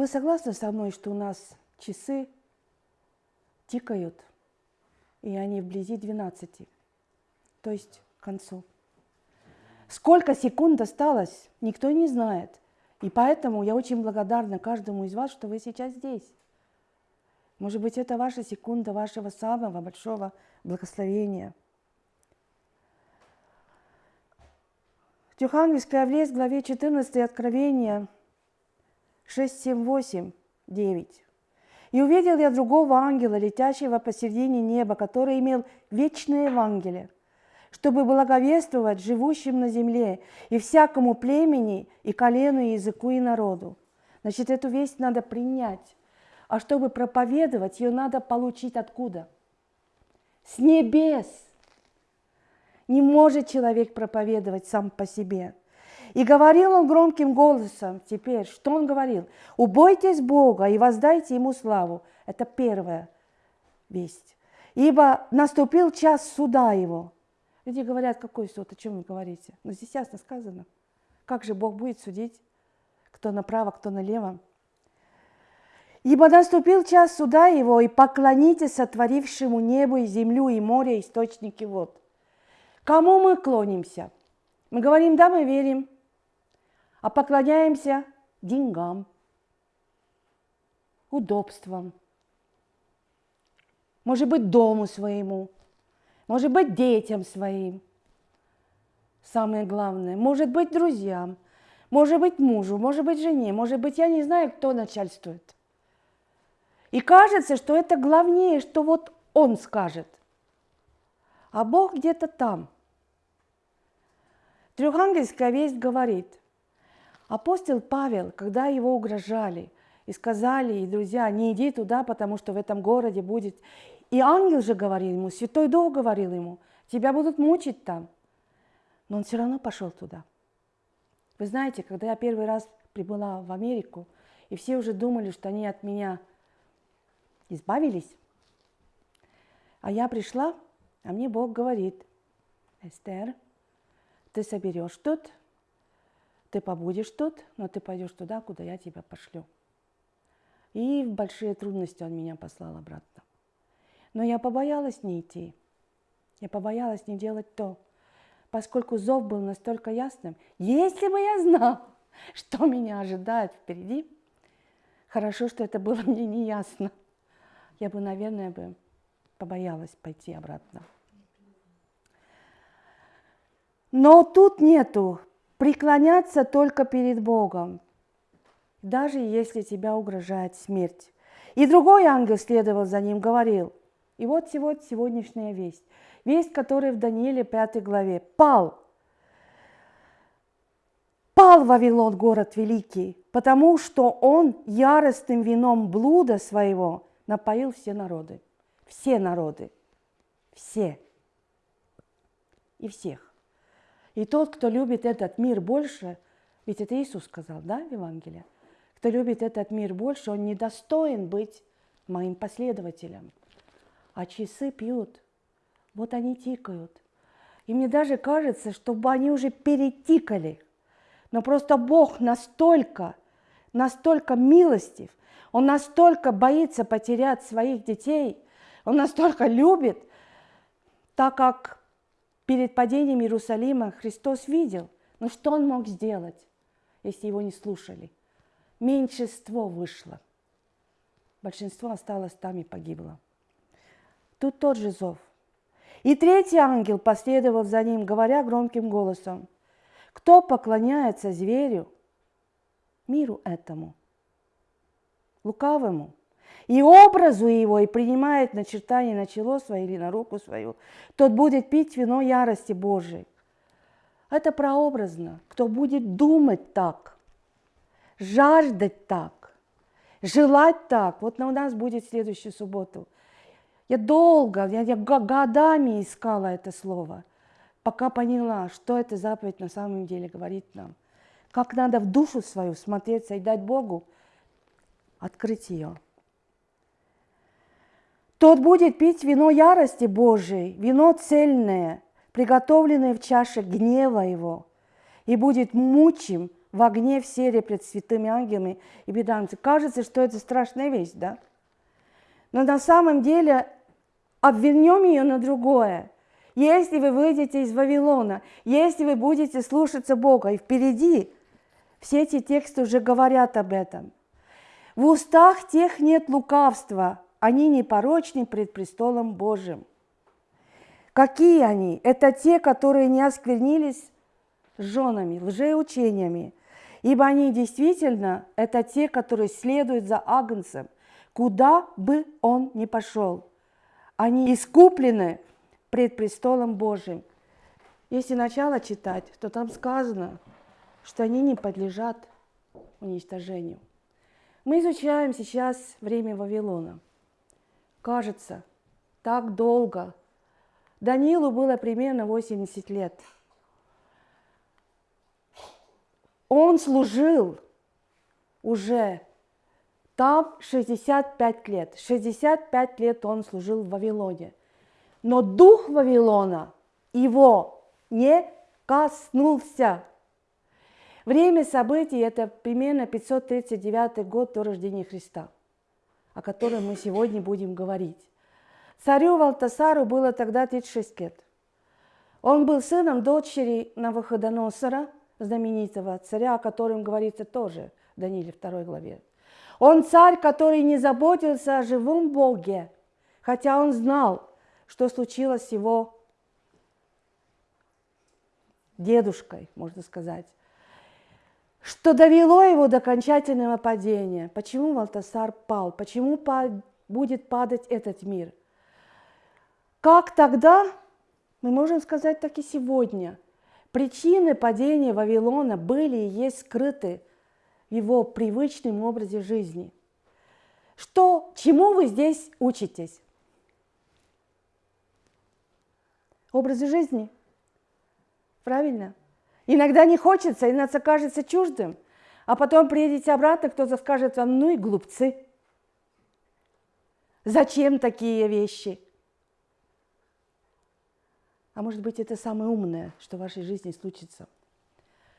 Вы согласны со мной, что у нас часы тикают, и они вблизи 12, то есть к концу? Сколько секунд осталось, никто не знает. И поэтому я очень благодарна каждому из вас, что вы сейчас здесь. Может быть, это ваша секунда вашего самого большого благословения. Евангельская в главе 14 Откровения 6, 7, 8, 9. «И увидел я другого ангела, летящего посередине неба, который имел вечное Евангелие, чтобы благовествовать живущим на земле и всякому племени, и колену, и языку, и народу». Значит, эту весть надо принять. А чтобы проповедовать, ее надо получить откуда? С небес. Не может человек проповедовать сам по себе. И говорил он громким голосом теперь, что он говорил? «Убойтесь Бога и воздайте Ему славу». Это первая весть. «Ибо наступил час суда Его». Люди говорят, какой суд, о чем вы говорите? Но здесь ясно сказано. Как же Бог будет судить, кто направо, кто налево? Ибо наступил час суда его, и поклонитесь сотворившему небо и землю и море, источники вод. Кому мы клонимся? Мы говорим, да, мы верим, а поклоняемся деньгам, удобствам, может быть, дому своему, может быть, детям своим. Самое главное, может быть, друзьям, может быть, мужу, может быть, жене, может быть, я не знаю, кто начальствует – и кажется, что это главнее, что вот он скажет. А Бог где-то там. Трехангельская весть говорит, апостол Павел, когда его угрожали и сказали, и друзья, не иди туда, потому что в этом городе будет... И ангел же говорил ему, Святой Дух говорил ему, тебя будут мучить там. Но он все равно пошел туда. Вы знаете, когда я первый раз прибыла в Америку, и все уже думали, что они от меня избавились. А я пришла, а мне Бог говорит, Эстер, ты соберешь тут, ты побудешь тут, но ты пойдешь туда, куда я тебя пошлю. И в большие трудности он меня послал обратно. Но я побоялась не идти. Я побоялась не делать то, поскольку зов был настолько ясным. Если бы я знал, что меня ожидает впереди, хорошо, что это было мне не ясно я бы, наверное, бы побоялась пойти обратно. Но тут нету преклоняться только перед Богом, даже если тебя угрожает смерть. И другой ангел следовал за ним, говорил, и вот сегодняшняя весть, весть, которая в Данииле 5 главе, пал, пал Вавилон, город великий, потому что он яростным вином блуда своего напоил все народы. Все народы. Все. И всех. И тот, кто любит этот мир больше, ведь это Иисус сказал, да, в Евангелии? Кто любит этот мир больше, он недостоин быть моим последователем. А часы пьют. Вот они тикают. И мне даже кажется, чтобы они уже перетикали. Но просто Бог настолько, настолько милостив, он настолько боится потерять своих детей, он настолько любит, так как перед падением Иерусалима Христос видел, но что он мог сделать, если его не слушали? Меньшинство вышло. Большинство осталось там и погибло. Тут тот же зов. И третий ангел последовал за ним, говоря громким голосом, «Кто поклоняется зверю, миру этому – лукавому, и образу его, и принимает начертание на чело свое или на руку свою, тот будет пить вино ярости Божией. Это прообразно. Кто будет думать так, жаждать так, желать так. Вот у нас будет следующую субботу. Я долго, я, я годами искала это слово, пока поняла, что эта заповедь на самом деле говорит нам. Как надо в душу свою смотреться и дать Богу – открыть ее. Тот будет пить вино ярости Божией, вино цельное, приготовленное в чаше гнева его, и будет мучим в огне в сере пред святыми ангелами и беданцами. Кажется, что это страшная вещь, да? Но на самом деле обвернем ее на другое. Если вы выйдете из Вавилона, если вы будете слушаться Бога, и впереди все эти тексты уже говорят об этом. В устах тех нет лукавства, они непорочны пред престолом Божьим. Какие они? Это те, которые не осквернились женами, лжеучениями, ибо они действительно, это те, которые следуют за Агнцем, куда бы он ни пошел. Они искуплены пред престолом Божьим. Если начало читать, то там сказано, что они не подлежат уничтожению. Мы изучаем сейчас время Вавилона. Кажется, так долго. Данилу было примерно 80 лет. Он служил уже там 65 лет. 65 лет он служил в Вавилоне. Но дух Вавилона его не коснулся. Время событий – это примерно 539 год до рождения Христа, о котором мы сегодня будем говорить. Царю Валтасару было тогда 36 лет. Он был сыном дочери Навуходоносора, знаменитого царя, о котором говорится тоже в Данииле 2 главе. Он царь, который не заботился о живом Боге, хотя он знал, что случилось с его дедушкой, можно сказать что довело его до окончательного падения. Почему Валтасар пал? Почему будет падать этот мир? Как тогда, мы можем сказать так и сегодня, причины падения Вавилона были и есть скрыты в его привычном образе жизни. Что, чему вы здесь учитесь? Образы жизни. Правильно? Иногда не хочется, иногда кажется чуждым, а потом приедете обратно, кто-то скажет вам, ну и глупцы. Зачем такие вещи? А может быть, это самое умное, что в вашей жизни случится –